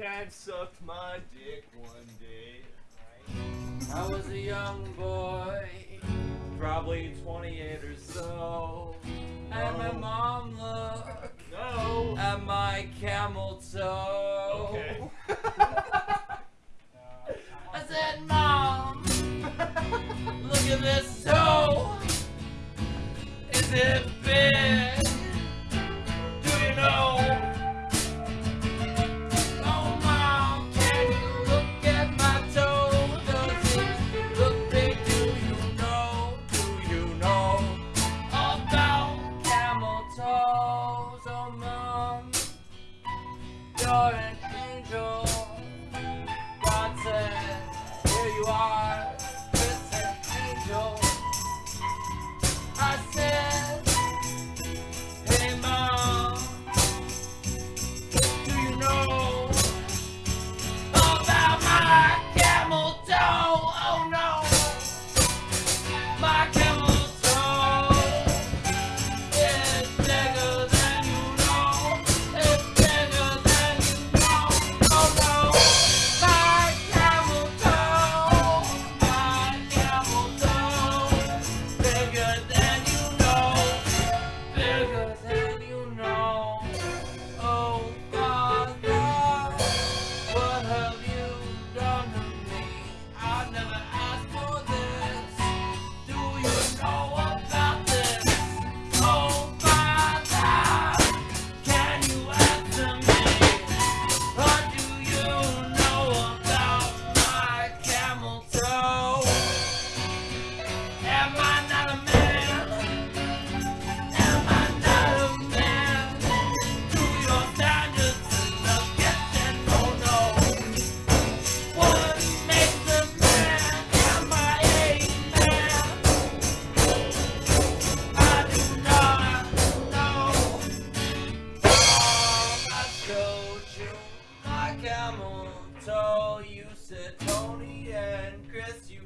dad sucked my dick one day. I was a young boy, probably 28 or so. And my oh. mom looked no. at my camel toe. Okay. I said, Mom, look at this toe. Is it big? so mom, You're an and Chris, you